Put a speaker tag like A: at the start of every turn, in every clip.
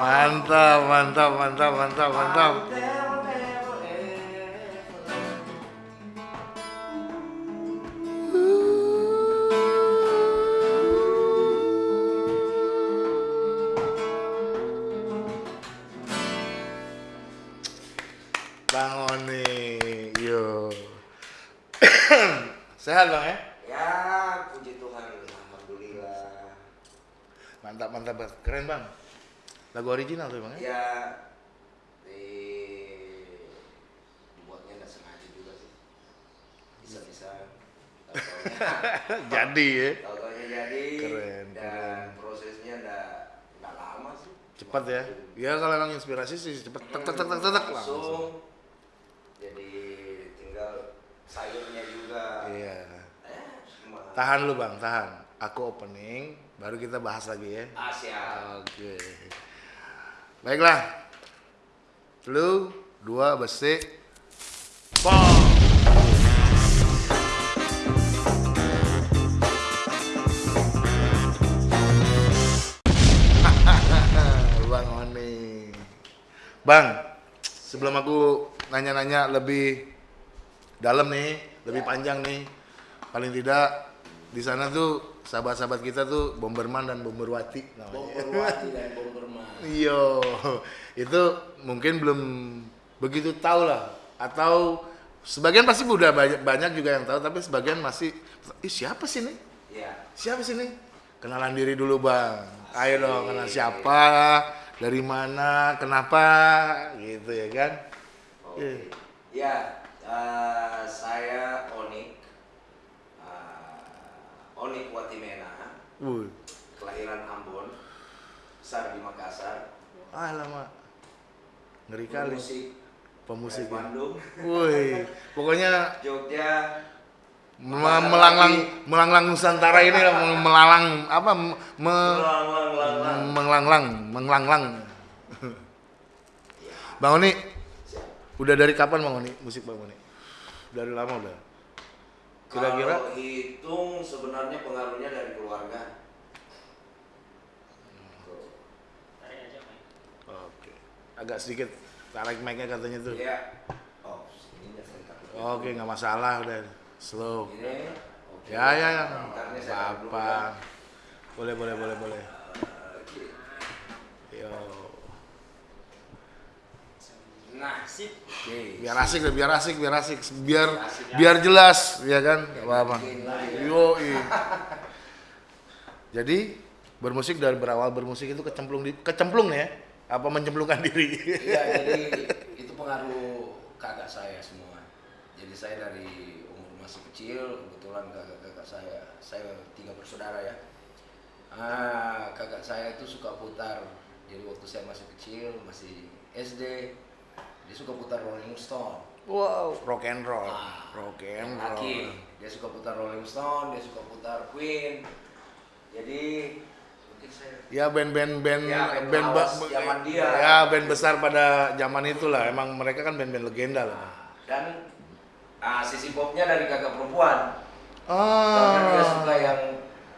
A: Mantap, mantap, mantap, mantap, mantap. Bang Oni, yo. Sehat bang ya?
B: Ya, puji Tuhan, alhamdulillah.
A: Mantap, mantap, Bang. keren bang. Lagu original tuh bang ya?
B: Ya, di dibuatnya nggak sengaja juga sih. Bisa-bisa.
A: Jadi ya.
B: Tahu-taunya jadi.
A: Keren,
B: Dan
A: keren.
B: prosesnya nggak nggak lama sih.
A: Cepat ya. Ya kalau emang inspirasi sih cepet tek tek tek tek tek langsung.
B: Langsung. Jadi tinggal sayurnya juga.
A: Iya.
B: Eh.
A: Tahan lu bang, tahan. Aku opening, baru kita bahas lagi ya.
B: Asia.
A: Oke. Baiklah. Lu dua besi. Bang Oni. Bang, sebelum aku nanya-nanya lebih dalam nih, lebih panjang nih. Paling tidak di sana tuh sahabat-sahabat kita tuh Bomberman dan Bomberwati namanya.
B: Bomberwati dan Bomberman.
A: Iya, itu mungkin belum begitu tahu lah. Atau sebagian pasti udah banyak, banyak juga yang tahu, tapi sebagian masih, ih siapa sih nih?
B: Ya.
A: Siapa sih nih? Kenalan diri dulu bang. Ayo dong, kenal siapa, dari mana, kenapa, gitu ya kan?
B: Oke.
A: Iya.
B: Ya, eh, saya Onik. Onik Watimena,
A: Wuh,
B: kelahiran Ambon, besar di Makassar.
A: ah lama, ngeri kali.
B: Musik
A: Pemusik.
B: dari Bandung,
A: Wih, pokoknya
B: Jogja,
A: me- melanglang melanglang Nusantara ini lah, me- melalang apa me, me-
B: lang lang lang lang.
A: menglanglang menglanglang Bang Oni udah dari kapan Bang Oni? Musik Bang Oni? Dari lama udah kira-kira
B: Kalau hitung sebenarnya pengaruhnya dari keluarga.
A: oke agak sedikit tarik mic-nya katanya tuh
B: Ya. Oh, ini saya takut.
A: oke nggak masalah udah slow
B: Ini. oke.
A: ya ya ya
B: dulu,
A: apa boleh boleh boleh boleh
B: Oke.
A: yo
B: Oke.
A: biar asik deh, biar asik biar asik biar
B: Asik.
A: biar jelas ya kan Nggak apa-apa
B: ya.
A: yo jadi bermusik dari berawal bermusik itu kecemplung di kecemplung ya apa mencemplungkan diri
B: Iya, jadi itu pengaruh kakak saya semua. Jadi saya dari umur masih kecil, kebetulan kakak-kakak saya, saya tiga bersaudara ya. Ah, kakak saya itu suka putar. Jadi waktu saya masih kecil, masih SD, dia suka putar Rolling Stone.
A: wow rock and roll
B: Ah,
A: rock and
B: Laki.
A: roll
B: Dia suka putar Rolling Stone, dia suka putar Queen. Jadi mungkin saya
A: ya band-band band
B: Ya, band zaman dia.
A: ya band besar pada zaman itulah emang mereka kan band-band legenda lah
B: dan ah, sisi popnya dari kakak perempuan. Karena dia
A: ah
B: suka yang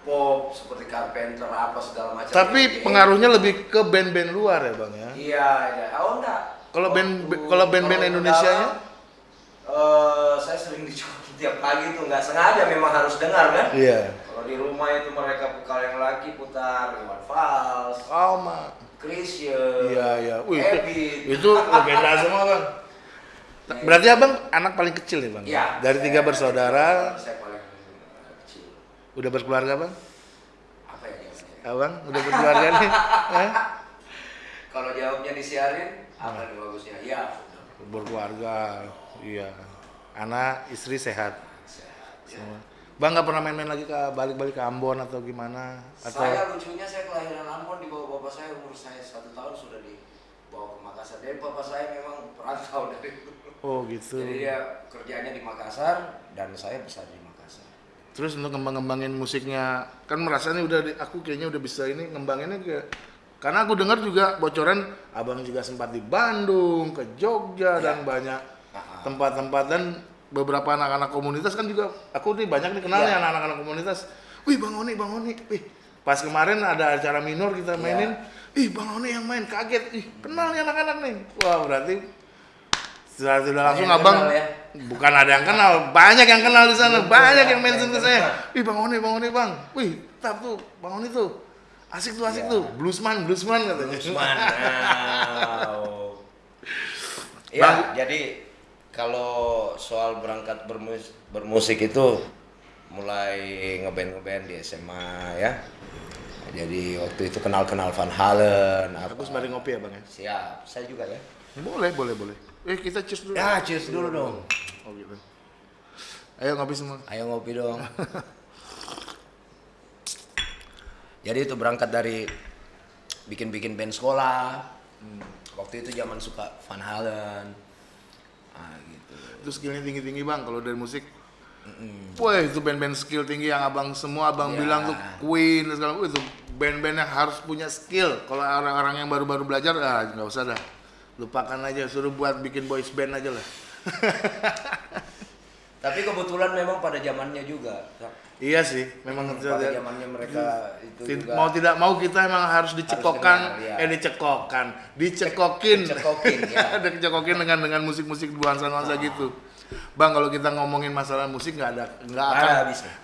B: pop seperti Carpenter apa segala macam.
A: tapi pengaruhnya lebih ke band-band luar ya bang ya
B: Iya, iya. Oh enggak.
A: Kalau band- kalau band-band Indonesianya?
B: eh, saya sering dicukur tiap pagi tuh nggak sengaja memang harus dengar kan
A: Iya.
B: kalau di rumah itu mereka kalau yang laki putar Iwan Fals
A: Oh, ma.
B: Chrisye
A: Iya, iya. Wih, itu, legenda semua, Bang. Berarti Abang anak paling kecil nih, Bang?
B: Iya,
A: Dari
B: saya-
A: tiga bersaudara,
B: saya paling kecil
A: udah berkeluarga, Bang?
B: apa ya
A: Abang udah berkeluarga nih?
B: Kalau jawabnya disiarin apa nih bagusnya ya
A: Berkeluarga, iya. Anak, istri sehat.
B: Sehat, ya.
A: Bang nggak pernah main-main lagi ke balik-balik ke Ambon atau gimana? Atau
B: Saya lucunya saya kelahiran Ambon dibawa bapak saya umur saya satu tahun sudah dibawa ke Makassar. Jadi bapak saya memang perantau dari
A: oh gitu.
B: Jadi dia kerjanya di Makassar dan saya besar di Makassar.
A: Terus untuk ngembang-ngembangin musiknya, kan merasa nih udah di- aku kayaknya udah bisa ini ngembanginnya ke karena aku dengar juga bocoran abang juga sempat di Bandung, ke Jogja dan banyak tempat-tempat dan beberapa anak-anak komunitas kan juga aku nih banyak nih kenal
B: Iya.
A: ya anak-anak komunitas. Wih Bang Oni, Bang Oni, wih pas kemarin ada acara minor kita
B: Iya.
A: mainin, ih Bang Oni yang main kaget, ih kenal nih anak-anak nih. Wah berarti sudah sudah langsung
B: yang
A: abang
B: kenal ya?
A: bukan ada yang kenal, banyak yang kenal di sana, banyak yang mention ke saya. Wih Bang Oni, Bang Oni Bang, wih tap tuh Bang Oni tuh. Asik tuh, asik
B: Iya.
A: tuh. Bluesman, bluesman katanya.
B: Usman. Wow. Ya,
A: Bang.
B: jadi kalau soal berangkat bermus- bermusik itu mulai ngeband ngeband di SMA ya. Jadi waktu itu kenal-kenal Van Halen. Apa.
A: Aku sembari ngopi ya Bang ya.
B: Siap, saya juga ya.
A: Boleh, boleh, boleh. Eh kita cheers dulu.
B: Ya, cheers dulu dong.
A: Oh gitu. Ayo ngopi semua.
B: Ayo ngopi dong. Jadi itu berangkat dari bikin-bikin band sekolah. Waktu itu zaman suka Van Halen. Ah gitu.
A: Itu skillnya tinggi-tinggi bang. Kalau dari musik, wah itu band-band skill tinggi yang abang semua abang
B: Ya.
A: bilang tuh Queen dan segala. Itu band-band yang harus punya skill. Kalau orang-orang yang baru-baru belajar, ah nggak usah dah. Lupakan aja. Suruh buat bikin boys band aja lah.
B: Tapi kebetulan memang pada zamannya juga.
A: Iya sih, memang
B: Pada zamannya mereka itu
A: Tid-
B: juga
A: mau tidak mau kita emang harus dicekokkan,
B: dengar, ya.
A: eh dicekokan, dicekokin,
B: Dicekokin, ya.
A: dicekokin dengan dengan musik-musik nuansa-nuansa gitu. Bang, kalau kita ngomongin masalah musik nggak ada nggak akan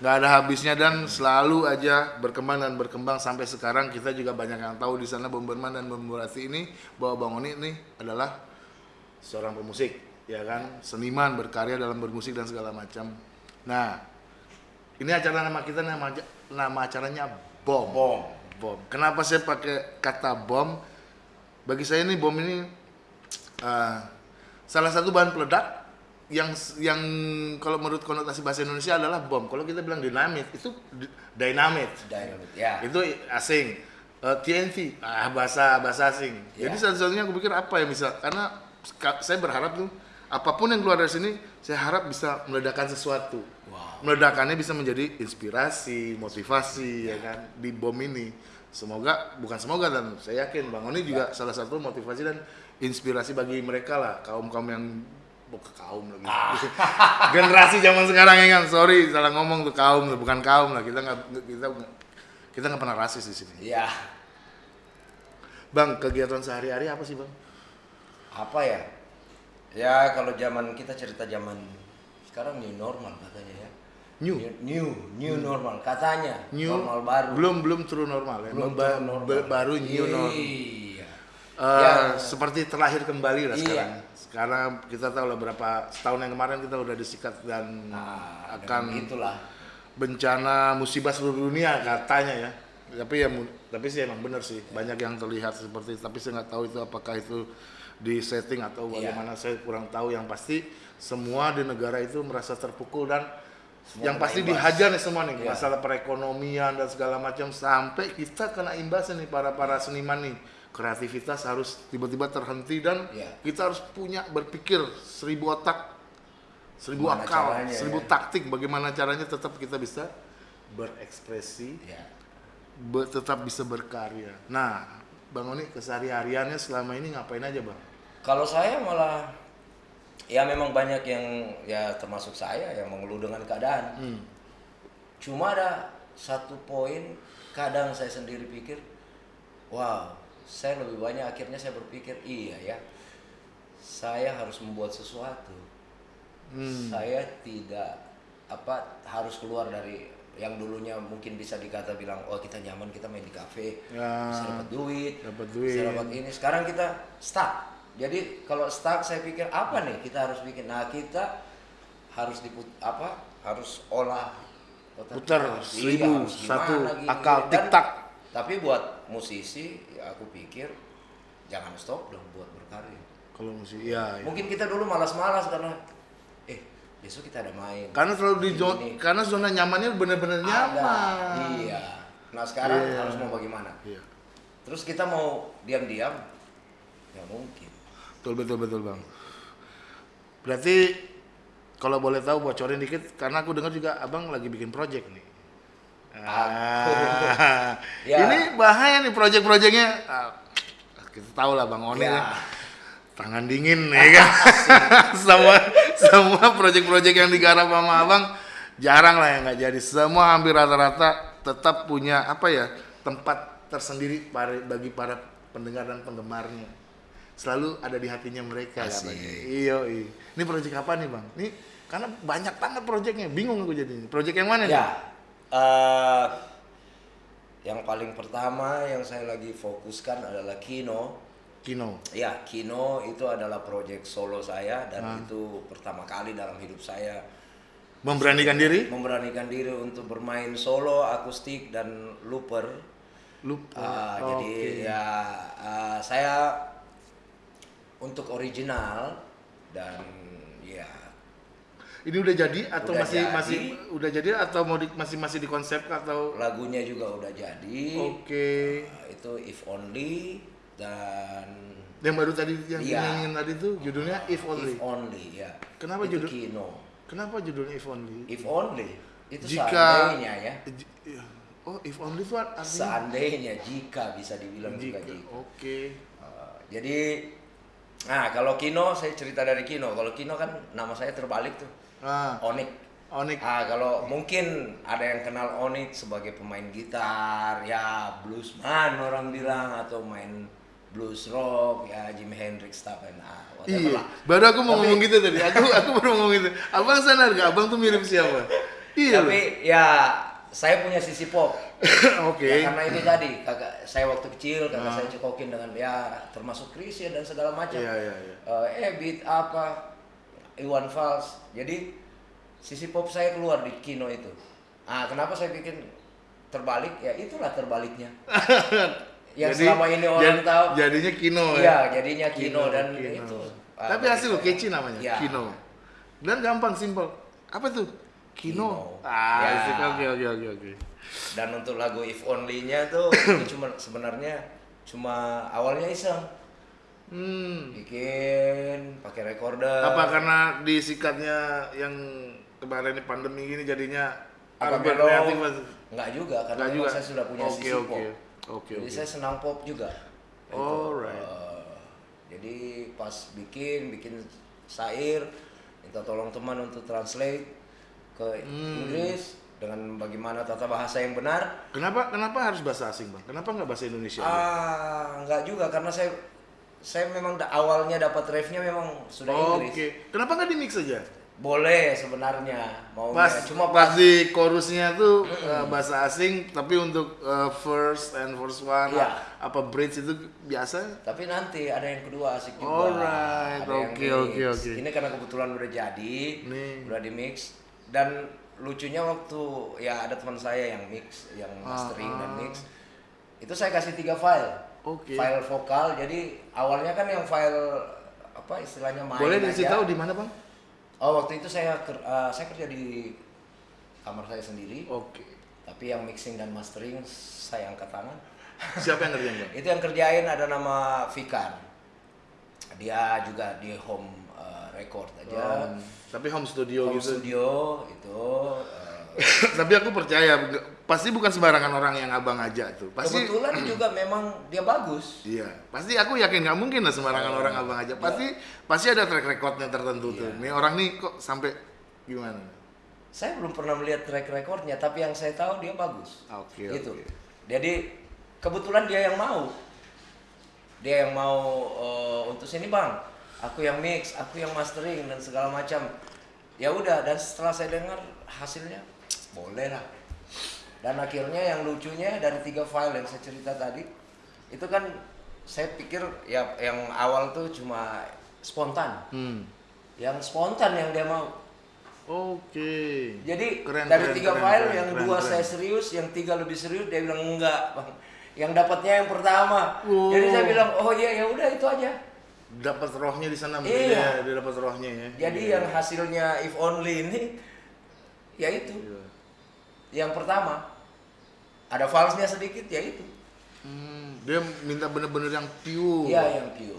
A: nggak ada habisnya dan selalu aja berkembang dan berkembang. Sampai sekarang kita juga banyak yang tahu di sana Bomberman dan Bomberati ini bahwa Bang Oni ini adalah seorang pemusik, ya kan, seniman berkarya dalam bermusik dan segala macam. Nah, ini acara nama kita nama nama acaranya Bom.
B: Bom.
A: Bom. Kenapa saya pakai kata bom? Bagi saya ini bom ini eh, salah satu bahan peledak yang yang kalau menurut konotasi bahasa Indonesia adalah bom. Kalau kita bilang dinamit itu di- dynamite.
B: Dynamite, ya.
A: Itu asing. Eh, TNT ah, bahasa bahasa asing.
B: Ya.
A: Jadi satu-satunya aku pikir apa ya bisa karena saya berharap tuh apa pun yang keluar dari sini saya harap bisa meledakkan sesuatu.
B: Wow.
A: Meledakannya bisa menjadi inspirasi, motivasi ya kan di bom ini. Semoga bukan semoga dan saya yakin Bang Oni juga salah satu motivasi dan inspirasi bagi mereka lah kaum-kaum yang bukan kaum lagi. Generasi zaman sekarang ya kan. Sorry salah ngomong tuh kaum bukan kaum lah. Kita nggak kita kita nggak pernah rasis di sini.
B: Ya.
A: Bang, kegiatan sehari-hari apa sih, Bang?
B: Apa ya? Ya kalau zaman kita cerita zaman sekarang new normal katanya ya.
A: New.
B: New, new, normal katanya.
A: New
B: normal baru.
A: Belum belum true normal ya.
B: Belum
A: Ba-
B: true normal.
A: ba- baru new normal.
B: Iya.
A: Eh,
B: Ya.
A: seperti terlahir kembali lah
B: Iya.
A: sekarang. Sekarang kita tahu lah berapa setahun yang kemarin kita udah disikat dan
B: Nah,
A: akan
B: itulah.
A: bencana musibah seluruh dunia katanya ya. Tapi ya tapi sih emang bener sih banyak yang terlihat seperti tapi saya nggak tahu itu apakah itu di setting atau
B: Iya.
A: bagaimana saya kurang tahu yang pasti semua di negara itu merasa terpukul dan
B: Semua
A: yang pasti
B: imbas.
A: dihajar nih semua nih
B: Iya.
A: masalah perekonomian dan segala macam sampai kita kena imbasnya nih para para seniman nih kreativitas harus tiba-tiba terhenti dan
B: Iya.
A: kita harus punya berpikir seribu otak seribu
B: Gimana
A: akal
B: caranya,
A: seribu
B: ya?
A: taktik bagaimana caranya tetap kita bisa berekspresi
B: Ya.
A: be- tetap bisa berkarya nah bang Oni kesehari-hariannya selama ini ngapain aja bang
B: Kalau saya malah ya memang banyak yang ya termasuk saya yang mengeluh dengan keadaan.
A: hmm.
B: Cuma ada satu poin kadang saya sendiri pikir, wow, saya lebih banyak akhirnya saya berpikir iya ya, saya harus membuat sesuatu.
A: Hmm.
B: Saya tidak apa harus keluar dari yang dulunya mungkin bisa dikata bilang oh kita nyaman kita main di kafe
A: Ya.
B: bisa dapat duit
A: Dapat duit.
B: bisa dapat ini sekarang kita stuck jadi kalau stuck saya pikir apa nih kita harus bikin nah kita harus diput apa harus olah otak
A: Putar.
B: Iya,
A: seribu,
B: gimana
A: satu,
B: gini,
A: akal,
B: gini. Dan-
A: tik-tak.
B: tapi buat musisi ya aku pikir jangan stop dong buat berkarya
A: Kalau musik, iya. iya.
B: mungkin kita dulu malas-malas karena eh besok kita ada main
A: Karena selalu di zona, karena zona nyamannya benar-benar nyaman.
B: iya nah sekarang
A: Iya.
B: harus mau bagaimana
A: Iya.
B: terus kita mau diam-diam ya mungkin
A: Betul betul betul bang. Berarti kalau boleh tahu bocorin dikit, karena aku dengar juga abang lagi bikin project nih. Ah,
B: Ya.
A: Ini bahaya nih project-projectnya. Ah, kita tahu lah bang Oni
B: Ya.
A: kan tangan dingin ya kan. semua semua project-project yang digarap sama abang jarang lah yang nggak jadi. Semua hampir rata-rata tetap punya apa ya tempat tersendiri bagi para pendengar dan penggemarnya. Selalu ada di hatinya mereka
B: Asik.
A: katanya. Iya, iya. Ini project apa nih bang? Ini karena banyak banget projectnya, bingung aku jadi. Project yang mana nih?
B: ya eh, yang paling pertama yang saya lagi fokuskan adalah Kino
A: Kino.
B: ya Kino itu adalah proyek solo saya dan itu pertama kali dalam hidup saya
A: Memberanikan diri?
B: memberanikan diri untuk bermain solo akustik dan looper
A: Lupa.
B: Ah,
A: Oke.
B: Jadi ya ah, saya untuk original dan ya
A: Ini udah jadi atau
B: Udah
A: masih
B: jadi.
A: masih udah jadi atau mau di- masih masih di konsep atau
B: lagunya juga udah jadi.
A: Oke.
B: Ah, itu If Only dan
A: Yang baru tadi yang
B: Iya.
A: dinyanyiin tadi tuh judulnya If Only.
B: If Only ya.
A: Kenapa
B: itu
A: judul-
B: Kino.
A: Kenapa judulnya If Only?
B: If Only itu
A: Jika
B: seandainya ya.
A: Iya. Oh, If Only itu artinya
B: Seandainya jika bisa dibilang juga
A: jika.
B: jika.
A: Oke.
B: Ah, jadi nah kalau Kino saya cerita dari Kino. Kalau Kino kan nama saya terbalik tuh.
A: Ah,
B: Onik.
A: Onik.
B: Ah, kalau mungkin ada yang kenal Onik sebagai pemain gitar, ya bluesman orang bilang atau main blues rock, ya Jimi Hendrix stuff and ah, whatever
A: Iya.
B: lah.
A: Baru aku mau
B: Tapi-
A: ngomong gitu tadi. Aku aku baru ngomong gitu. Abang sadar gak? Abang tuh mirip siapa? Iya.
B: Tapi ya saya punya sisi pop.
A: Oke.
B: Ya, karena ini tadi kakak saya waktu kecil kakak
A: Ah.
B: saya cekokin dengan ya termasuk Chrisye dan segala macam.
A: Iya, iya, iya.
B: Eh, eh beat apa Iwan Fals. Jadi sisi pop saya keluar di Kino itu. Ah, kenapa saya bikin terbalik? Ya itulah terbaliknya. yang
A: Jadi-
B: selama ini orang
A: jad-
B: tahu.
A: Jadinya Kino ya.
B: Iya, jadinya Kino, dan
A: Kino.
B: itu.
A: Tapi hasil lo kece namanya,
B: Iya.
A: Kino. Dan gampang, simpel. Apa tuh? Kino.
B: Kino.
A: Ah,
B: Ya.
A: asik. oke oke oke oke.
B: Dan untuk lagu If Only-nya tuh itu cuma sebenarnya cuma awalnya iseng.
A: Hmm.
B: bikin pakai recorder
A: Apa karena disikatnya yang kemarin ini pandemi gini jadinya
B: Apa
A: kreatif, Mas?
B: nggak juga karena
A: Nggak juga.
B: saya sudah punya
A: Oke,
B: sisi
A: oke.
B: pop
A: Oke,
B: jadi
A: oke.
B: saya senang pop juga
A: Alright.
B: eh, jadi pas bikin bikin syair minta tolong teman untuk translate ke
A: Hmm.
B: Inggris dengan bagaimana tata bahasa yang benar
A: Kenapa kenapa harus bahasa asing, Bang? Kenapa nggak bahasa Indonesia?
B: ah nggak juga karena saya saya memang da- awalnya dapat refnya memang sudah
A: Oke.
B: Inggris
A: Kenapa nggak di mix aja?
B: boleh sebenarnya mau
A: Pas
B: cuma
A: pas di chorusnya tuh uh, bahasa asing, tapi untuk uh, first and first one
B: Iya.
A: apa bridge itu biasa?
B: Tapi nanti ada yang kedua asik juga.
A: Alright, oke, oke, oke.
B: Ini karena kebetulan udah jadi,
A: Nih.
B: udah di mix dan lucunya waktu ya ada teman saya yang mix, yang mastering dan
A: Ah.
B: mix. Itu saya kasih tiga file.
A: Oke.
B: File vokal. Jadi awalnya kan yang file apa istilahnya main
A: Boleh dikasih tahu di mana, Bang?
B: Oh, waktu itu saya eh, saya kerja di kamar saya sendiri.
A: Oke.
B: Tapi yang mixing dan mastering saya angkat tangan.
A: Siapa yang ngerjain, Bang?
B: itu yang kerjain ada nama Fikar dia juga di home uh, record aja
A: Um, tapi home studio
B: home
A: gitu.
B: studio itu uh,
A: tapi aku percaya pasti bukan sembarangan orang yang abang aja tuh. Pasti
B: kebetulan juga memang dia bagus
A: Iya, pasti aku yakin nggak mungkin lah sembarangan
B: Oh.
A: orang abang aja. Pasti pasti ada track recordnya tertentu tuh.
B: Iya.
A: Nih orang nih kok sampai gimana?
B: saya belum pernah melihat track recordnya tapi yang saya tahu dia bagus
A: Oke,
B: gitu
A: oke.
B: jadi kebetulan dia yang mau dia yang mau uh, untuk sini bang aku yang mix aku yang mastering dan segala macam ya udah dan setelah saya dengar hasilnya boleh lah dan akhirnya yang lucunya dari tiga file yang saya cerita tadi itu kan saya pikir ya yang awal tuh cuma spontan
A: Hmm.
B: yang spontan yang dia mau
A: Oke.
B: jadi
A: Keren,
B: dari
A: keren,
B: tiga
A: keren,
B: file
A: keren,
B: yang
A: keren,
B: dua
A: keren.
B: saya serius yang tiga lebih serius dia bilang enggak bang yang dapatnya yang pertama
A: Wow.
B: jadi saya bilang oh iya ya udah itu aja
A: dapat rohnya di sana
B: Iya.
A: ya, dia dapat rohnya ya.
B: jadi
A: Iya.
B: yang hasilnya if only ini ya itu
A: Iya.
B: yang pertama ada falsnya sedikit ya itu
A: Hmm, dia minta bener-bener yang pure.
B: Iya yang pure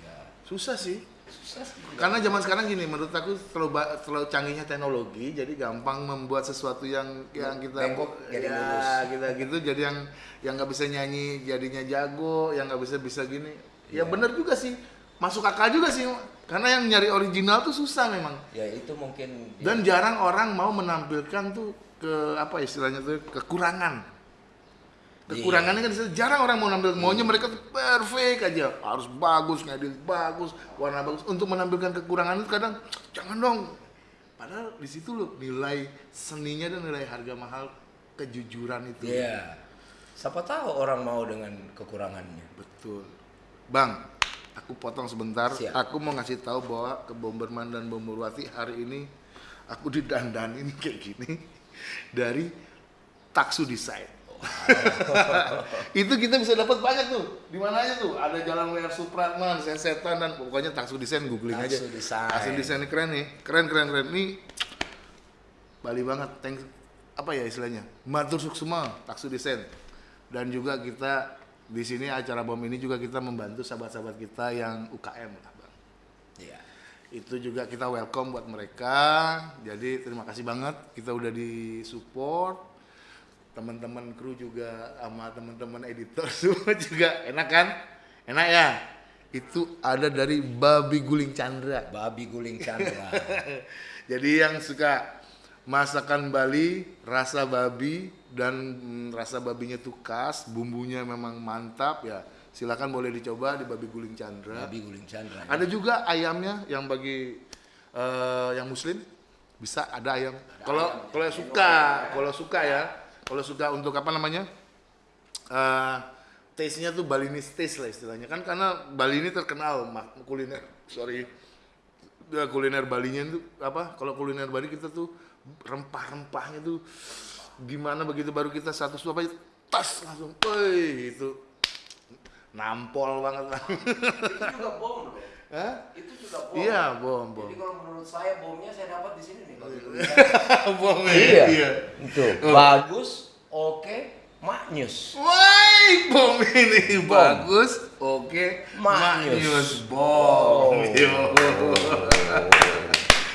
B: ya
A: Susah sih.
B: susah sih.
A: Karena zaman sekarang gini, menurut aku terlalu terlalu canggihnya teknologi, jadi gampang membuat sesuatu yang yang kita
B: Bengkok jadi
A: ya,
B: lurus.
A: kita gitu, jadi yang yang nggak bisa nyanyi jadinya jago, yang nggak bisa bisa gini. Ya
B: Iya.
A: bener juga sih, masuk akal juga sih. Karena yang nyari original tuh susah memang.
B: ya itu mungkin
A: Dan jarang orang mau menampilkan tuh ke apa istilahnya tuh kekurangan. Kekurangannya kan jarang orang mau nampil, maunya mereka tuh perfect aja, harus bagus, ngedit bagus, warna bagus. Untuk menampilkan kekurangan itu kadang jangan dong. Padahal di situ loh nilai seninya dan nilai harga mahal kejujuran itu.
B: Iya. Siapa tahu orang mau dengan kekurangannya.
A: Betul. Bang, aku potong sebentar.
B: Siap.
A: Aku mau ngasih tahu bahwa ke Bomberman dan Bomberwati hari ini aku didandanin kayak gini dari Taksu Design. itu kita bisa dapat banyak tuh. Di mana aja tuh? Ada Jalan WR Supratman, Setan dan pokoknya Taksu Design googling aja.
B: Taksu Design.
A: Taksu Design ini keren nih. Keren keren keren. Nih Bali banget. Thanks apa ya istilahnya? Matur suksema Taksu Design. Dan juga kita di sini acara bom ini juga kita membantu sahabat-sahabat kita yang UKM lah, Bang.
B: Iya.
A: Itu juga kita welcome buat mereka. Jadi terima kasih banget kita udah di support. Teman-teman kru juga sama teman-teman editor semua juga enak kan? Enak ya? Itu ada dari Babi Guling Chandra.
B: Babi guling Chandra.
A: Jadi yang suka masakan Bali, rasa babi dan mm, rasa babinya tuh khas, bumbunya memang mantap ya. Silakan boleh dicoba di Babi Guling Chandra.
B: Babi guling Chandra.
A: Ada juga ayamnya yang bagi eh, yang muslim bisa ada ayam. Kalau kalau suka, kalau suka ya, kalau suka untuk apa namanya? eh taste-nya tuh Balinese taste lah istilahnya kan karena Bali ini terkenal mak- kuliner sorry Ya, kuliner Balinya itu apa kalau kuliner Bali kita tuh rempah-rempahnya tuh gimana begitu baru kita satu suap aja tas langsung woi itu nampol banget lah
B: itu juga bom loh.
A: Hah?
B: Itu juga bom.
A: Iya, bom, bom.
B: Jadi kalau menurut saya bomnya saya dapat di sini nih. Babi guling
A: bom ya?
B: Iya.
A: iya.
B: Itu
A: Oh.
B: bagus, oke, maknyus.
A: Woi, bom ini
B: Bom.
A: bagus, oke,
B: Maknyus.
A: maknyus, bom. Yo.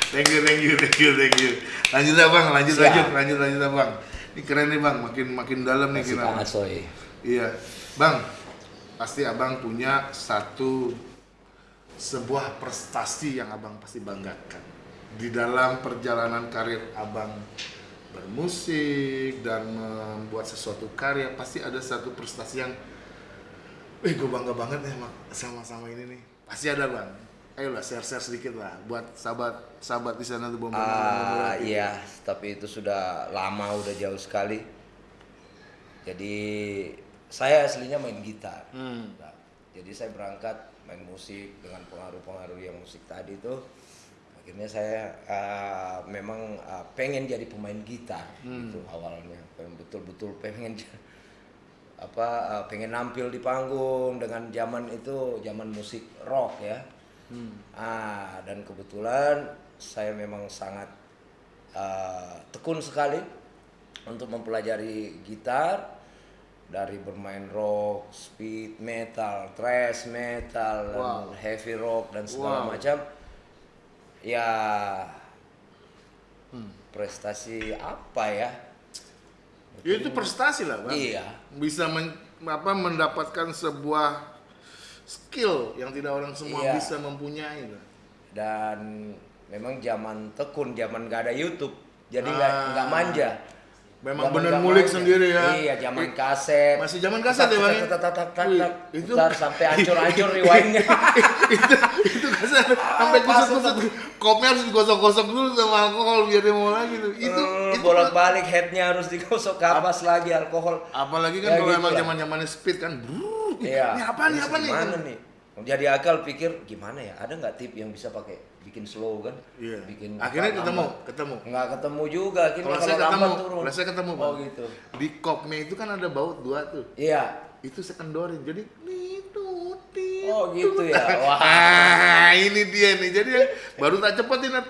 A: Thank you, thank you, thank you, thank you. Lanjut ya bang, lanjut,
B: Siap.
A: lanjut, lanjut, lanjut ya bang. Ini keren nih bang, makin makin dalam nih kita. Iya, bang, pasti abang punya satu sebuah prestasi yang abang pasti banggakan di dalam perjalanan karir abang bermusik dan membuat sesuatu karya pasti ada satu prestasi yang, eh gue bangga banget nih sama sama-sama ini nih pasti ada bang. Ayolah share-share sedikit lah buat sahabat sahabat di sana tuh bom
B: Ah iya, tapi itu sudah lama, udah jauh sekali. Jadi saya aslinya main gitar.
A: Hmm.
B: Nah, jadi saya berangkat main musik dengan pengaruh-pengaruh yang musik tadi itu. Akhirnya saya ah, memang ah, pengen jadi pemain gitar gitu awalnya. Pengen betul-betul pengen apa ah, pengen nampil di panggung dengan zaman itu zaman musik rock ya. Ah, dan kebetulan saya memang sangat uh, tekun sekali untuk mempelajari gitar dari bermain rock, speed metal, thrash metal, dan
A: Wow.
B: heavy rock dan segala
A: Wow.
B: macam. Ya prestasi apa ya?
A: Ya itu prestasi lah bang.
B: Iya.
A: Bisa men- apa mendapatkan sebuah skill yang tidak orang semua
B: Iya.
A: bisa mempunyai.
B: Dan memang zaman tekun, zaman gak ada YouTube, jadi nggak
A: Ah.
B: nggak manja.
A: Memang bener
B: manja.
A: sendiri ya.
B: Iya, zaman kaset.
A: Masih zaman kaset ya bang? ya? Itu
B: sampai hancur-hancur rewindnya.
A: sampai
B: pas
A: kusut kusut kopnya harus digosok-gosok dulu sama alkohol biar dia mau lagi tuh. Itu
B: Eh,
A: itu
B: bolak-balik headnya harus digosok kapas lagi alkohol.
A: apalagi kan
B: Ya,
A: kalau
B: gitu
A: emang
B: lah.
A: zaman-zamannya speed kan. brrrr,
B: Iya.
A: Ini apa nih
B: Terus
A: apa nih?
B: Gimana nih? Jadi akal pikir gimana ya? Ada nggak tip yang bisa pakai bikin slow kan?
A: Iya.
B: Bikin
A: Akhirnya ketemu,
B: lambat.
A: ketemu.
B: Nggak ketemu juga. Akhirnya
A: Kalau
B: kalau,
A: saya ketemu,
B: turun.
A: kalau saya ketemu,
B: Oh
A: Bang.
B: gitu.
A: Di kopnya itu kan ada baut dua tuh.
B: Iya.
A: Itu sekendorin. Jadi itu
B: Oh gitu ya. Wah.
A: Ah, ini dia nih. Jadi yang baru tak cepetin nah,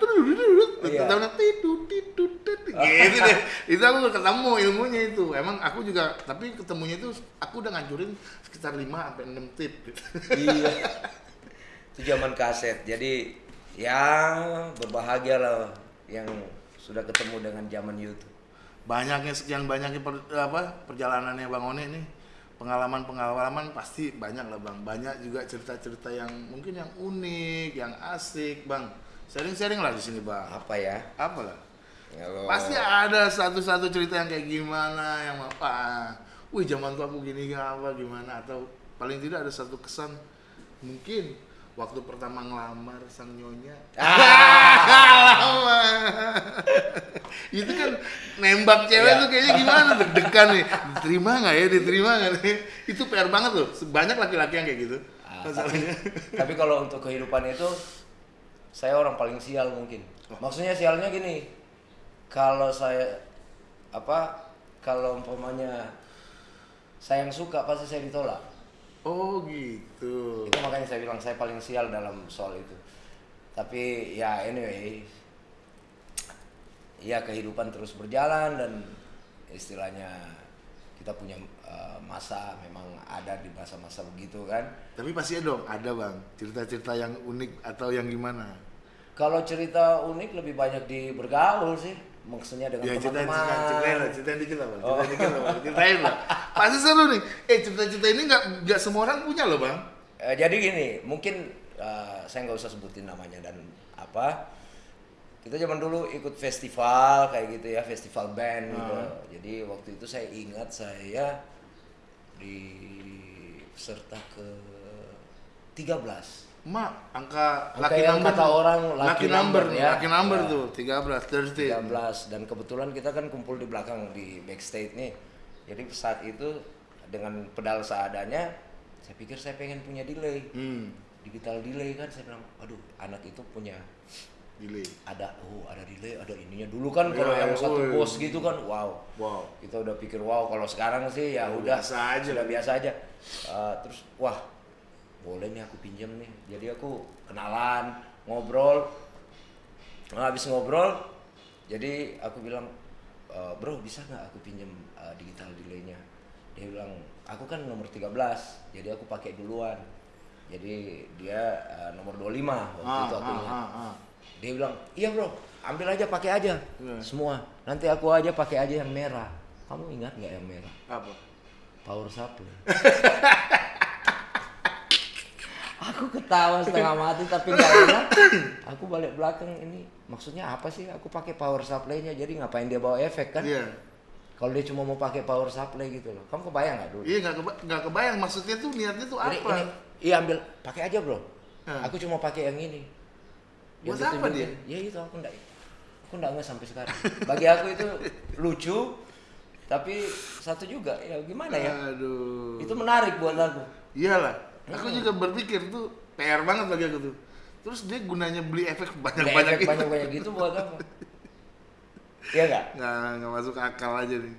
B: Iya.
A: tahu nah, tidu tidu tidu gitu deh. Itu aku ketemu ilmunya itu. Emang aku juga tapi ketemunya itu aku udah ngancurin sekitar 5 sampai 6 tip gitu.
B: iya. Itu zaman kaset. Jadi ya berbahagia lah yang sudah ketemu dengan zaman YouTube.
A: Banyaknya sekian banyaknya per- apa perjalanannya Bang One nih. Pengalaman-pengalaman pasti banyak lah Bang. Banyak juga cerita-cerita yang mungkin yang unik, yang asik, Bang. Sharing-sharing lah di sini, Bang.
B: Apa ya?
A: Apa lah?
B: Kalau
A: Pasti ada satu-satu cerita yang kayak gimana yang apa. Wih, zaman tuh aku gini apa gimana atau paling tidak ada satu kesan mungkin waktu pertama ngelamar sang nyonya. Lama. itu kan nembak cewek
B: Iya.
A: tuh kayaknya gimana deg-degan nih. Diterima nggak ya? Diterima nggak nih? Itu PR banget loh. Banyak laki-laki yang kayak gitu.
B: Ah, tapi, tapi kalau untuk kehidupan itu saya orang paling sial mungkin. Maksudnya sialnya gini. Kalau saya apa kalau umpamanya saya yang suka pasti saya ditolak.
A: Oh gitu.
B: Itu makanya saya bilang saya paling sial dalam soal itu. Tapi ya anyway ya kehidupan terus berjalan dan istilahnya kita punya eh, masa memang ada di masa-masa begitu kan.
A: Tapi pasti ada dong, ada bang cerita-cerita yang unik atau yang gimana?
B: Kalau cerita unik lebih banyak di bergaul sih, maksudnya dengan
A: Ya
B: teman-teman.
A: ceritain, ceritain lah, ceritain dikit lah bang,
B: Oh.
A: ceritain dikit lah bang, ceritain lah. Pasti seru nih. Eh cerita-cerita ini nggak nggak semua orang punya loh bang.
B: Eh, jadi gini, mungkin eh, saya nggak usah sebutin namanya dan apa. Kita zaman dulu ikut festival kayak gitu ya, festival band gitu.
A: Ah.
B: Jadi waktu itu saya ingat saya di peserta ke 13.
A: Mak, angka
B: Angka
A: lucky
B: yang
A: number.
B: kata orang lucky
A: lucky number,
B: number, ya.
A: lucky number
B: Ya.
A: tuh 13, Thursday.
B: 13 dan kebetulan kita kan kumpul di belakang di backstage nih. Jadi saat itu dengan pedal seadanya, saya pikir saya pengen punya delay.
A: Hmm,
B: Digital delay kan saya bilang, aduh anak itu punya
A: delay.
B: ada oh ada delay ada ininya dulu kan kalau
A: Ya,
B: yang satu
A: woi.
B: bos gitu kan wow
A: Wow.
B: kita udah pikir wow kalau sekarang sih ya udah
A: biasa aja.
B: sudah biasa aja Eh, terus wah boleh nih aku pinjam nih jadi aku kenalan ngobrol nah, habis ngobrol jadi aku bilang "Eh, bro bisa nggak aku pinjam eh, digital delaynya dia bilang aku kan nomor 13 jadi aku pakai duluan jadi dia eh, nomor 25 waktu
A: Ah,
B: itu aku
A: ah,
B: ingat
A: ah, ah.
B: dia bilang, iya bro, ambil aja pakai aja
A: Iya.
B: semua. Nanti aku aja pakai aja yang merah. Kamu ingat nggak yang merah?
A: Apa?
B: Power supply. aku ketawa setengah mati tapi nggak enak. Aku balik belakang ini maksudnya apa sih? Aku pakai power supply-nya jadi ngapain dia bawa efek kan?
A: Iya.
B: Kalau dia cuma mau pakai power supply gitu loh. Kamu kebayang nggak dulu?
A: Iya nggak keba nggak kebayang maksudnya tuh niatnya tuh
B: Jadi
A: apa?
B: ini, iya ambil, pakai aja bro.
A: Hah.
B: Aku cuma pakai yang ini.
A: Buat
B: Yang
A: apa
B: ditunjukin. Ya itu aku enggak, aku enggak nggak sampai sekarang. Bagi aku itu lucu, tapi satu juga ya gimana ya?
A: Aduh.
B: Itu menarik buat aku.
A: Iyalah. Aku juga berpikir tuh PR banget bagi aku tuh. Terus dia gunanya beli efek
B: Banyak
A: banyak-banyak
B: efek
A: itu.
B: banyak-banyak gitu buat apa? Iya enggak?
A: Nggak, nggak masuk akal aja nih.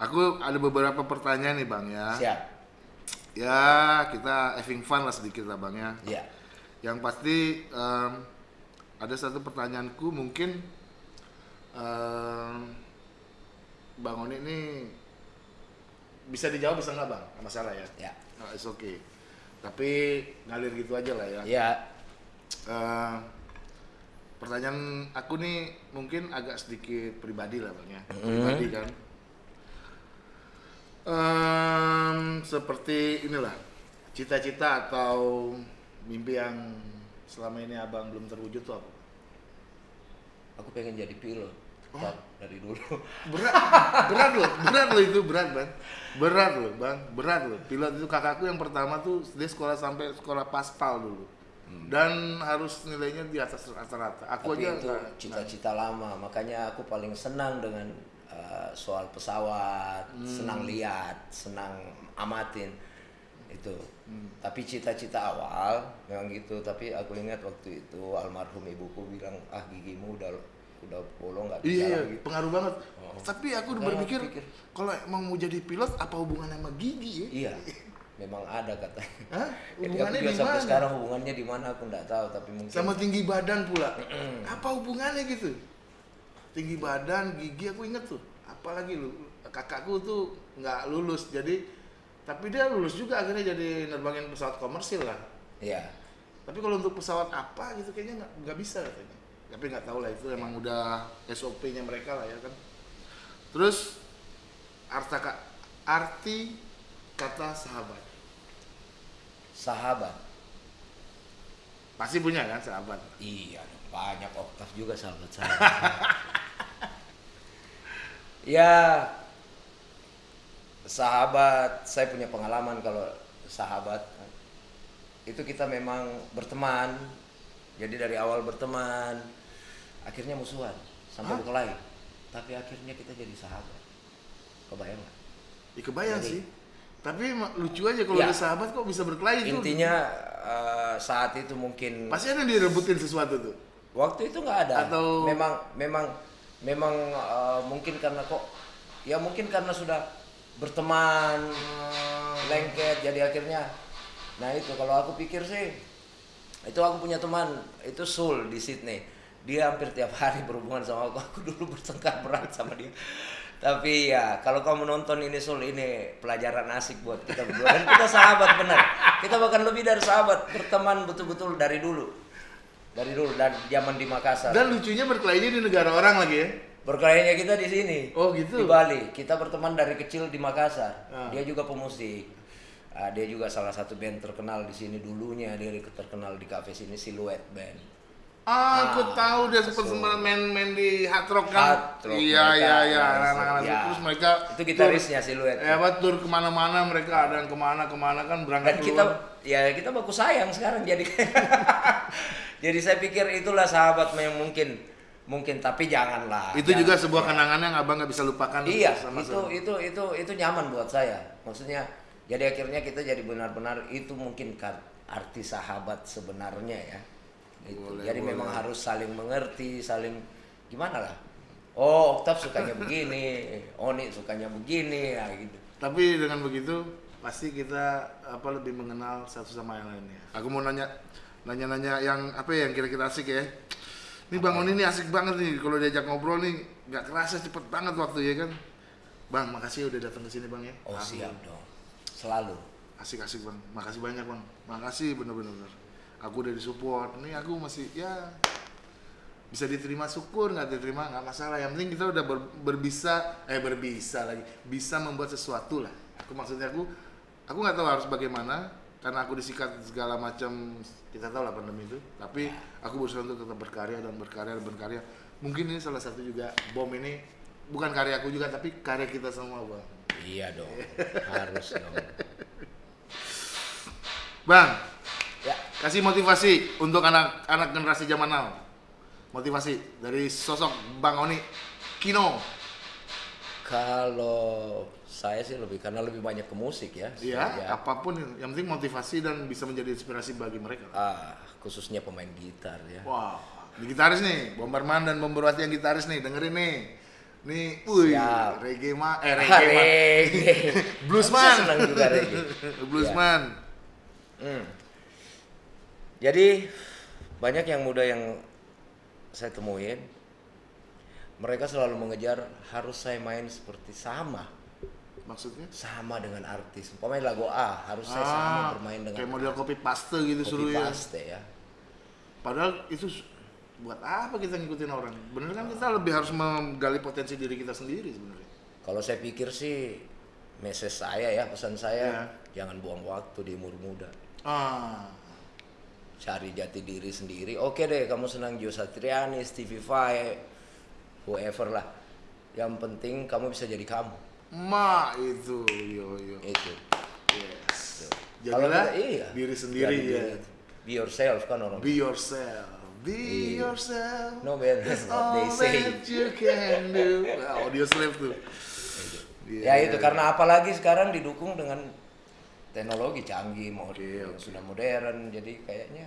A: Aku ada beberapa pertanyaan nih bang ya.
B: Siap.
A: Ya kita having fun lah sedikit lah bang ya.
B: Iya.
A: Yang pasti em, ada satu pertanyaanku mungkin em, bang Oni ini bisa dijawab bisa nggak bang? Nggak masalah ya.
B: Ya.
A: Nah, it's okay. Tapi ngalir gitu aja lah ya.
B: Iya.
A: Eh, pertanyaan aku nih mungkin agak sedikit pribadi lah bang ya pribadi kan Em, seperti inilah cita-cita atau mimpi yang selama ini abang belum terwujud tuh apa
B: Aku pengen jadi pilot.
A: Oh.
B: Dari dulu.
A: berat berat loh berat loh itu berat bang berat loh bang berat loh pilot itu kakakku yang pertama tuh dia sekolah sampai sekolah paspal dulu dan harus nilainya di atas rata-rata. Aku
B: Tapi
A: aja
B: itu cita-cita lama, makanya aku paling senang dengan uh, soal pesawat,
A: Hmm.
B: senang lihat, senang amatin itu.
A: Hmm.
B: Tapi cita-cita awal memang gitu. Tapi aku ingat waktu itu almarhum ibuku bilang, ah gigimu udah udah bolong nggak bisa
A: Iya,
B: lagi.
A: pengaruh banget.
B: Oh.
A: Tapi aku
B: Makanya
A: berpikir kalau emang mau jadi pilot apa hubungannya sama gigi ya?
B: Iya, memang ada katanya.
A: Hah? Hubungannya di mana?
B: sekarang hubungannya di mana aku nggak tahu, tapi mungkin
A: Sama tinggi badan pula. apa hubungannya gitu? Tinggi badan, gigi aku inget tuh. Apalagi lu kakakku tuh nggak lulus jadi tapi dia lulus juga akhirnya jadi nerbangin pesawat komersil lah.
B: Iya.
A: Tapi kalau untuk pesawat apa gitu kayaknya nggak bisa katanya. Tapi nggak tahu lah itu emang udah SOP-nya mereka lah ya kan. Terus arta arti kata sahabat
B: Sahabat.
A: pasti punya kan sahabat.
B: Iya, banyak oktav juga sahabat saya. ya, sahabat, saya punya pengalaman kalau sahabat itu kita memang berteman. Jadi dari awal berteman, akhirnya musuhan sampai
A: Hah?
B: berkelahi. Tapi akhirnya kita jadi sahabat. Kebayang nggak?
A: Ya kebayang
B: Jadi-
A: sih. Tapi lucu aja kalau
B: Ya.
A: ada sahabat kok bisa berkelahi tuh.
B: Intinya eh, saat itu mungkin
A: pasti ada yang direbutin sesuatu tuh.
B: Waktu itu nggak ada.
A: Atau-
B: memang memang memang eh, mungkin karena kok ya mungkin karena sudah berteman lengket jadi akhirnya nah itu kalau aku pikir sih itu aku punya teman itu Sul di Sydney dia hampir tiap hari berhubungan sama aku. Aku dulu bertengkar berat sama dia. Tapi ya kalau kamu nonton ini Sul ini pelajaran asik buat kita berdua. Dan kita sahabat benar. Kita bahkan lebih dari sahabat. Berteman betul-betul dari dulu. Dari dulu dari zaman di Makassar.
A: Dan lucunya berkelahinya di negara orang lagi ya.
B: berkelahinya kita di sini.
A: Oh, gitu?
B: di Bali. Kita berteman dari kecil di Makassar.
A: Ah.
B: dia juga pemusik. Ah, dia juga salah satu band terkenal di sini dulunya. Dia terkenal di kafe sini Silhouette Band
A: Ah, aku
B: Ah,
A: tahu dia sempat
B: so-
A: sempat main-main di hard rock kan.
B: Hard rock
A: iya, iya, iya,
B: ya,
A: anak-anak
B: ya.
A: terus mereka
B: itu gitarisnya Silhouette
A: Ya, apa tur ke mana-mana mereka ada yang ke mana ke mana kan berangkat
B: dan kita
A: keluar.
B: ya kita baku sayang sekarang jadi jadi saya pikir itulah sahabat yang mungkin mungkin tapi janganlah
A: itu
B: jangan.
A: juga sebuah kenangan yang abang nggak bisa lupakan
B: Iya,
A: sama
B: itu itu itu itu nyaman buat saya. Maksudnya jadi akhirnya kita jadi benar-benar itu mungkin kan arti sahabat sebenarnya ya. Itu.
A: Boleh,
B: jadi
A: boleh.
B: memang harus saling mengerti, saling gimana lah. Oh, Oktav sukanya begini, Oni sukanya begini, ya gitu.
A: Tapi dengan begitu pasti kita apa lebih mengenal satu sama yang lainnya. Aku mau nanya nanya-nanya yang apa ya yang kira-kira asik ya. Ini Bang Oni ini asik banget nih kalau diajak ngobrol nih nggak kerasa cepet banget waktu ya kan. Bang, makasih udah datang ke sini Bang ya.
B: Oh,
A: Aku-
B: siap dong. Selalu.
A: Asik-asik Bang. Makasih banyak Bang. Makasih bener-bener. Aku udah disupport. Ini aku masih ya bisa diterima syukur nggak diterima nggak masalah. Yang penting kita udah ber- berbisa eh berbisa lagi. Bisa membuat sesuatu lah. Aku maksudnya aku aku nggak tahu harus bagaimana karena aku disikat segala macam kita tahu lah pandemi itu. Tapi aku berusaha untuk tetap berkarya dan berkarya dan berkarya. Mungkin ini salah satu juga bom ini bukan karya aku juga tapi karya kita semua bang.
B: Iya dong. Harus dong.
A: bang
B: Ya,
A: kasih motivasi untuk anak-anak generasi zaman now motivasi dari sosok bang Oni Kino
B: kalau saya sih lebih karena lebih banyak ke musik ya.
A: Iya,
B: apa
A: pun yang penting motivasi dan bisa menjadi inspirasi bagi mereka.
B: Ah, khususnya pemain gitar ya.
A: Wah, ini gitaris nih, Bomberman dan Bomberwati yang gitaris nih, dengerin nih. Nih,
B: Siap.
A: reggae ma, eh
B: Ah,
A: reggae ma,
B: reggae.
A: Bluesman.
B: Saya senang juga reggae.
A: bluesman.
B: Hmm. Jadi banyak yang muda yang saya temuin, mereka selalu mengejar harus saya main seperti sama,
A: Maksudnya?
B: sama dengan artis. Umpamanya lagu A harus saya
A: Ah,
B: sama bermain dengan
A: kayak model copy paste gitu
B: copy
A: suruh ya.
B: paste ya.
A: Padahal itu buat apa kita ngikutin orang? Bener kan kita lebih harus menggali potensi diri kita sendiri sebenarnya.
B: Kalau saya pikir sih message saya ya pesan saya
A: Ya.
B: jangan buang waktu di umur muda.
A: Ah,
B: cari jati diri sendiri. Oke deh, kamu senang Gio Satriani, Stevie Vai, whoever lah. Yang penting kamu bisa jadi kamu.
A: ma itu, yo yo.
B: Itu.
A: Yes. Jadilah
B: kita- iya.
A: diri sendiri
B: Jadi
A: ya.
B: be yourself kan orang.
A: Be yourself. Be
B: Iya.
A: yourself.
B: No man, that's what they say.
A: that you can do. Audio slave tuh.
B: Ya
A: Iya.
B: itu karena apalagi sekarang didukung dengan teknologi canggih, mau yang
A: oke.
B: sudah modern, jadi kayaknya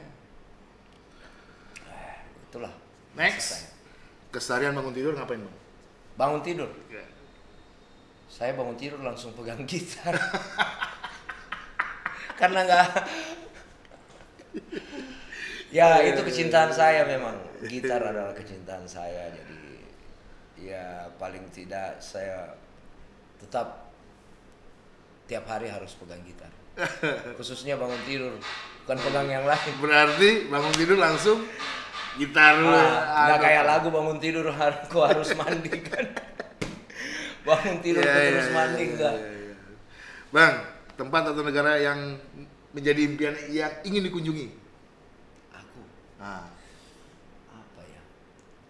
B: eh, itulah.
A: Next. Keseharian bangun tidur ngapain bang?
B: Bangun tidur, saya bangun tidur langsung pegang gitar. karena nggak ya itu kecintaan saya memang gitar adalah kecintaan saya jadi ya paling tidak saya tetap tiap hari harus pegang gitar khususnya bangun tidur bukan pegang yang lain
A: Berarti bangun tidur langsung gitar.
B: Ah, nggak
A: Aduh.
B: kayak lagu bangun tidur harus harus mandi kan bangun tidur kok
A: iya,
B: terus
A: iya,
B: mandi
A: iya,
B: enggak
A: iya, iya. Bang, tempat atau negara yang menjadi impian yang ingin dikunjungi?
B: aku
A: Nah,
B: apa ya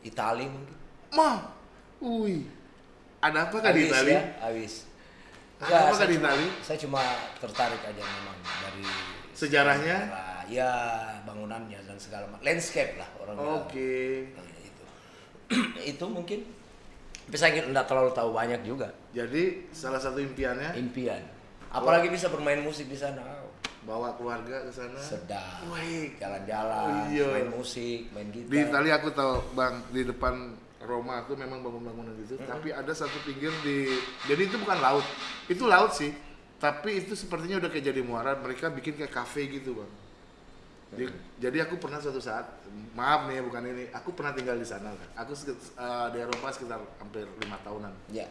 B: Itali mungkin
A: Ma, wih, ada apa kan di Itali?
B: ya, awis. Enggak,
A: apa
B: saya
A: di
B: cuma-
A: Itali?
B: Saya cuma tertarik aja memang dari
A: Sejarahnya?
B: sejarah, ya bangunannya dan segala macam landscape lah orang.
A: Oke.
B: Nah, itu itu mungkin tapi saya nggak terlalu tahu banyak juga
A: Jadi salah satu impiannya
B: impian apalagi bisa bermain musik di sana Oh,
A: bawa keluarga ke sana.
B: sedap
A: Wih.
B: jalan-jalan
A: Oh, iya.
B: main musik main gitar
A: Di Itali aku tahu bang di depan Roma tuh memang bangun-bangunan gitu. Tapi ada satu pinggir di jadi itu bukan laut, itu laut sih. Tapi itu sepertinya udah kayak jadi muara. Mereka bikin kayak kafe gitu bang. Di- jadi aku pernah suatu saat, maaf nih bukan ini, aku pernah tinggal di sana kan. Aku eh, di Eropa sekitar hampir lima tahunan.
B: ya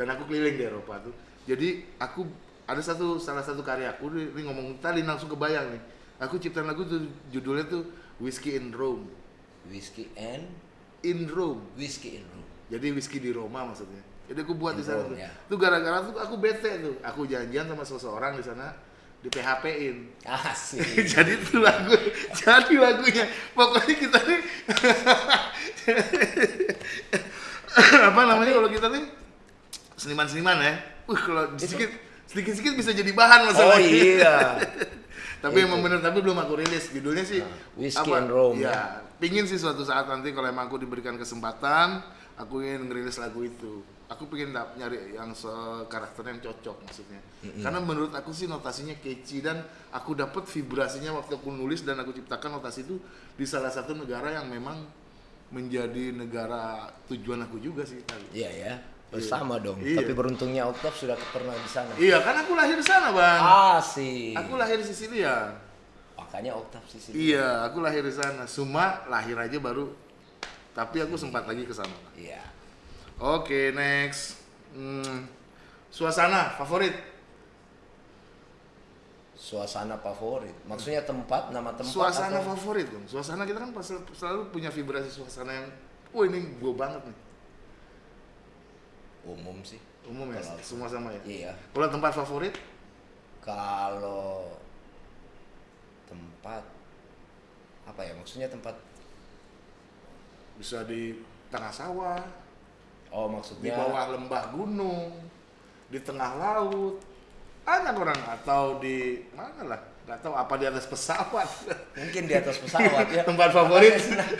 A: dan aku keliling di Eropa tuh jadi aku ada satu salah satu karya aku ini ini ngomong tadi langsung kebayang nih aku ciptain lagu tuh judulnya tuh Whiskey in Rome
B: whiskey and
A: in Rome
B: whiskey in room.
A: Jadi whiskey di Roma maksudnya. Jadi aku buat
B: In
A: di sana
B: Rome,
A: tuh.
B: ya.
A: tuh gara-gara tuh aku bete tuh. Aku janjian sama seseorang di sana di PHP-in
B: asik.
A: Jadi itu lagu jadi lagunya. Pokoknya kita nih apa namanya kalau kita nih? Seniman-seniman ya. Wih kalau sedikit sedikit sedikit bisa jadi bahan
B: oh
A: masalahnya
B: iya.
A: Tapi emang bener tapi belum aku rilis. Judulnya sih
B: Nah, Whiskey and Rome,
A: ya pingin sih suatu saat nanti kalau emang aku diberikan kesempatan aku ingin ngerilis lagu itu aku pengen nyari yang se- karakternya yang cocok maksudnya karena menurut aku sih notasinya catchy dan aku dapat vibrasinya waktu aku nulis dan aku ciptakan notasi itu di salah satu negara yang memang menjadi negara tujuan aku juga sih tadi
B: Iya ya, bersama dong.
A: Iya.
B: Tapi beruntungnya Octave sudah pernah di sana.
A: iya kan aku lahir di sana bang
B: Asik.
A: aku lahir di Sisilia
B: Makanya Octave sih.
A: Iya, aku lahir di sana. Cuma lahir aja baru. Tapi aku sempat lagi ke sana.
B: Iya.
A: Oke, next. Hmm, suasana favorit.
B: Suasana favorit. Maksudnya tempat, nama tempat
A: Suasana
B: atau
A: favorit dong. Suasana kita kan selalu punya vibrasi suasana yang, wah ini gue banget nih.
B: umum sih.
A: Umum ya,
B: Kalau-
A: semua sama ya.
B: Iya.
A: Kalau tempat favorit,
B: Kalau tempat apa ya? Maksudnya tempat
A: bisa di tengah sawah,
B: Oh
A: di
B: maksudnya
A: bawah lembah gunung, di tengah laut. Banyak orang atau di mana lah, nggak tahu apa di atas pesawat.
B: mungkin di atas pesawat ya.
A: Tempat favorit.
B: Karena saya senang,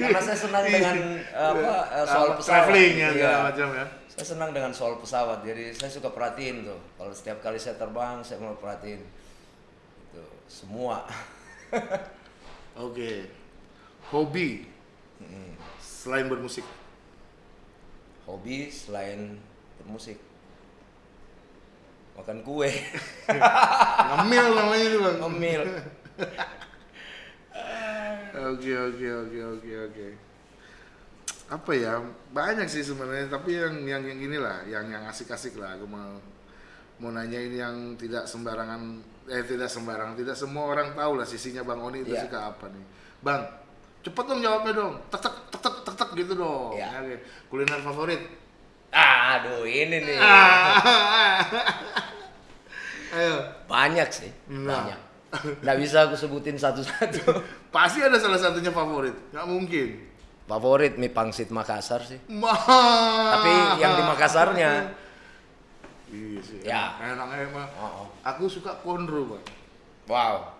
B: karena saya senang dengan apa eh, soal
A: Apa,
B: pesawat.
A: traveling ya
B: Iya.
A: segala macam ya.
B: Saya senang dengan soal pesawat, jadi saya suka perhatiin tuh. Kalau setiap kali saya terbang, saya mau perhatiin semua.
A: Oke. Hobi selain bermusik.
B: Hobi selain bermusik, makan kue,
A: Ngemil namanya itu, Bang.
B: ngemil.
A: Oke, oke, oke, oke, oke. Apa ya? Banyak sih sebenarnya, tapi yang yang yang inilah, yang yang asik-asik lah aku mau mau nanyain yang tidak sembarangan eh tidak sembarangan, tidak semua orang tahu lah sisinya Bang Oni itu
B: Iya.
A: suka apa nih. Bang, cepet dong jawabnya dong. Tek tek tek tek tek, tek gitu dong.
B: Iya.
A: Oke. Kuliner favorit?
B: Aduh ini nih
A: Ah. Ayo.
B: banyak sih,
A: Nah.
B: banyak. Nggak bisa aku sebutin satu-satu.
A: Pasti ada salah satunya favorit. Nggak mungkin.
B: Favorit mie pangsit Makassar sih.
A: Ma.
B: Tapi yang di Makassarnya.
A: Iya sih.
B: Ya.
A: Enak emang.
B: Oh, oh.
A: Aku suka konro, Bang.
B: Wow.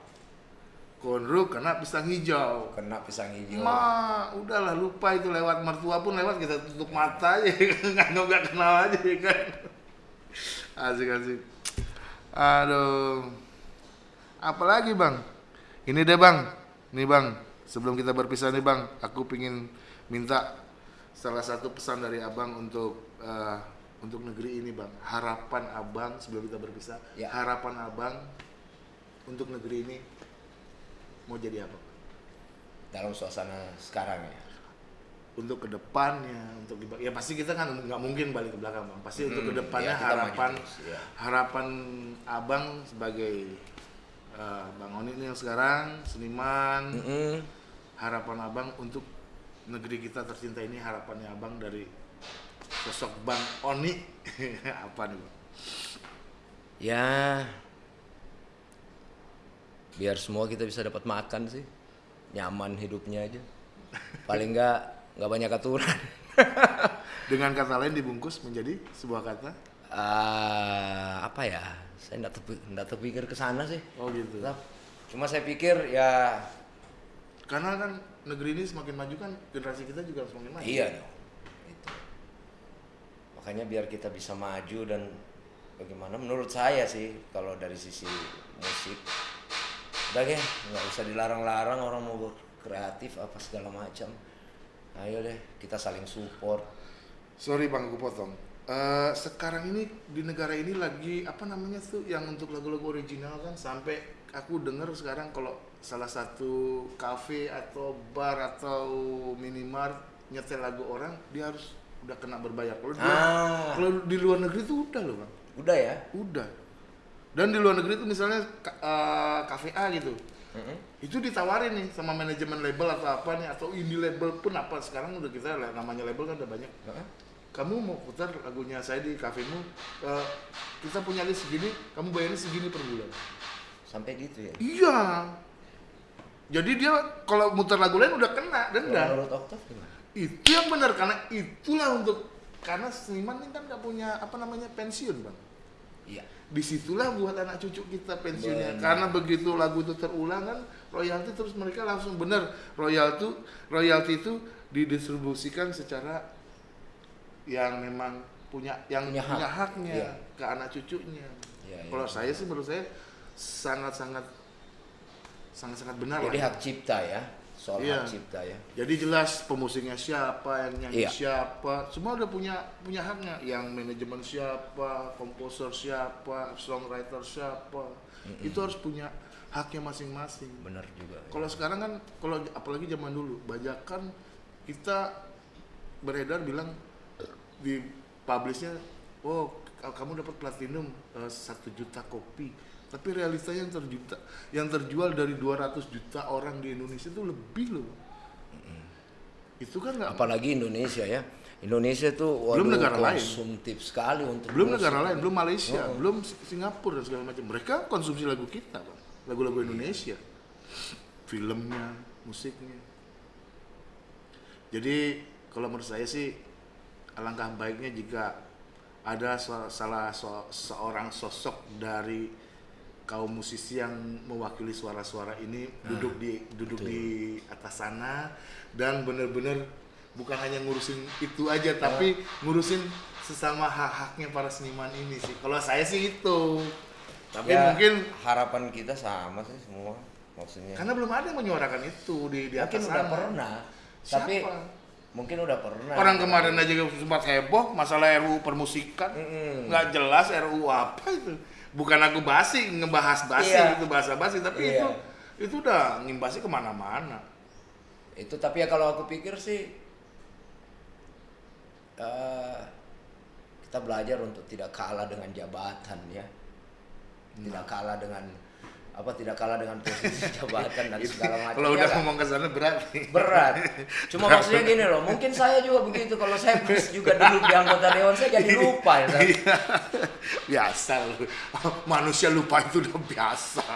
A: Konru kena pisang hijau.
B: kena pisang hijau
A: Ma, udahlah lupa itu lewat mertua pun lewat kita tutup mata aja nggak nggak kenal aja ya kan. Asik asik. Aduh. Apalagi bang? Ini deh bang. Nih bang. Sebelum kita berpisah nih bang, aku pingin minta salah satu pesan dari abang untuk eh, untuk negeri ini bang. Harapan abang sebelum kita berpisah.
B: Ya.
A: Harapan abang untuk negeri ini mau jadi apa?
B: dalam suasana sekarang ya
A: untuk ke depannya untuk ya pasti kita kan nggak mungkin balik ke belakang bang pasti untuk
B: Hmm, ke depannya ya,
A: harapan
B: terus, ya.
A: harapan abang sebagai eh, bang Oni ini yang sekarang seniman
B: Mm-mm.
A: harapan abang untuk negeri kita tercinta ini harapannya abang dari sosok bang Oni. Apa nih bang?
B: Ya biar semua kita bisa dapat makan sih. Nyaman hidupnya aja. Paling nggak nggak banyak aturan.
A: Dengan kata lain dibungkus menjadi sebuah kata?
B: Eh, apa ya? Saya nggak terpi- nggak terpikir ke sana sih.
A: Oh gitu.
B: Cuma saya pikir ya
A: karena kan negeri ini semakin maju kan generasi kita juga semakin maju.
B: Iya dong makanya biar kita bisa maju dan bagaimana. Menurut saya sih kalau dari sisi musik udah deh nggak usah dilarang-larang orang mau kreatif apa segala macam. Ayo deh kita saling support.
A: Sorry bang, aku potong. Eh, sekarang ini di negara ini lagi apa namanya tuh yang untuk lagu-lagu original kan? Sampai aku dengar sekarang kalau salah satu kafe atau bar atau minimart nyetel lagu orang dia harus udah kena berbayar. Kalau di,
B: Ah.
A: kalau di luar negeri tuh udah loh bang,
B: udah ya
A: udah. Dan di luar negeri tuh misalnya ka- eh, kafe A gitu,
B: Mm-mm.
A: itu ditawarin nih sama manajemen label atau apa nih atau indie label pun apa sekarang udah kita namanya label kan udah banyak
B: Heeh.
A: kamu mau putar lagunya saya di kafemu eh, kita punya list segini kamu bayarnya segini per bulan
B: sampai gitu ya
A: iya jadi dia kalau muter lagu lain udah kena
B: Kalau
A: denda
B: menurut Oktav gimana
A: itu yang benar karena itulah untuk karena seniman ini kan nggak punya apa namanya pensiun bang
B: iya
A: di situlah buat anak cucu kita pensiunnya
B: Benar.
A: karena begitu lagu itu terulang kan royalti terus mereka langsung bener royalti royalti itu didistribusikan secara yang memang punya yang
B: Punya
A: punya,
B: hak.
A: haknya
B: Iya.
A: ke anak cucunya
B: Iya, iya.
A: kalau saya sih menurut saya sangat sangat sangat sangat benar
B: jadi
A: lah.
B: hak cipta ya soal
A: Iya.
B: hak cipta ya
A: Jadi jelas pemusiknya siapa, yang nyanyi
B: Iya.
A: siapa, semua udah punya punya haknya. Yang manajemen siapa, komposer siapa, songwriter siapa, itu harus punya haknya masing-masing.
B: benar juga
A: Kalau sekarang kan, kalau apalagi zaman dulu, bajakan kita beredar bilang di publishnya, oh kamu dapat platinum eh, satu juta kopi. Tapi realitanya yang terjuta, yang terjual dari 200 juta orang di Indonesia itu lebih loh. Itu kan nggak
B: apalagi Indonesia ya Indonesia tuh waduh
A: Belum negara lain.
B: konsumtif sekali untuk
A: belum negara lain, belum Malaysia,
B: Oh.
A: belum Singapura dan segala macam. Mereka konsumsi lagu kita, Bang. Lagu-lagu Indonesia. Filmnya, musiknya. Jadi kalau menurut saya sih alangkah baiknya jika ada salah so- seorang sosok dari kaum musisi yang mewakili suara-suara ini duduk di duduk
B: betul.
A: di atas sana dan benar-benar bukan hanya ngurusin itu aja tapi ngurusin sesama hak-haknya para seniman ini sih. Kalau saya sih itu. Tapi
B: Ya,
A: mungkin
B: harapan kita sama sih semua maksudnya
A: karena belum ada yang menyuarakan itu di di
B: mungkin
A: atas
B: udah
A: sana.
B: pernah
A: Siapa?
B: tapi mungkin udah pernah
A: Orang kemarin aja sempat heboh masalah RUU permusikan.
B: Mm-mm.
A: Nggak jelas RUU apa itu. Bukan aku basi ngebahas basi
B: Iya.
A: itu bahasa basi tapi
B: Iya.
A: itu itu udah ngimbasnya ke mana-mana.
B: itu tapi ya kalau aku pikir sih eh, kita belajar untuk tidak kalah dengan jabatan ya tidak kalah dengan apa tidak kalah dengan posisi jabatan dan segala macam
A: Kalau
B: Ya
A: udah ngomong ke sana berat
B: berat cuma maksudnya gini loh mungkin saya juga begitu kalau saya pas juga dulu di anggota dewan saya jadi lupa ya.
A: Iya. biasa lu. Manusia lupa itu udah biasa.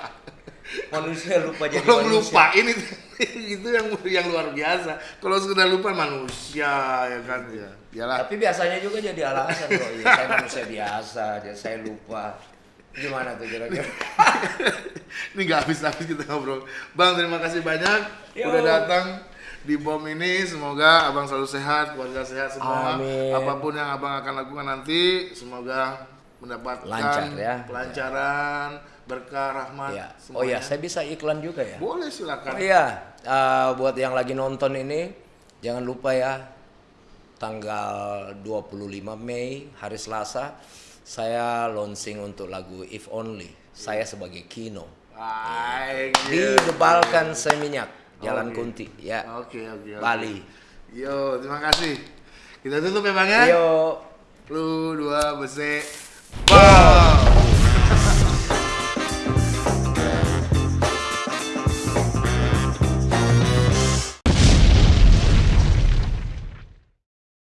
B: manusia lupa jadi
A: Kalau
B: manusia
A: ngelupain itu itu yang yang luar biasa. Kalau sudah lupa manusia ya kan ya.
B: Tapi biasanya juga jadi alasan kok ya saya manusia biasa jadi saya lupa Gimana tuh kira-kira?
A: ini nggak habis-habis kita ngobrol. Bang, terima kasih banyak
B: Yo.
A: udah datang di bom ini. Semoga abang selalu sehat, keluarga sehat semua.
B: Amin.
A: Apa pun yang abang akan lakukan nanti, semoga mendapatkan
B: Lancar ya.
A: pelancaran, berkah, rahmat.
B: ya. Oh ya, saya bisa iklan juga ya.
A: Boleh
B: Oh
A: silakan.
B: iya, eh, buat yang lagi nonton ini jangan lupa ya tanggal 25 Mei hari Selasa saya launching untuk lagu If Only. Saya sebagai Kino.
A: Baik.
B: Di. Debalkan Seminyak, Jalan
A: Oke.
B: Kunti, ya.
A: Oke, oke, oke.
B: Bali.
A: Yo, terima kasih. Kita tutup ya, Bang ya.
B: Yo.
A: Lu dua bese. Bang.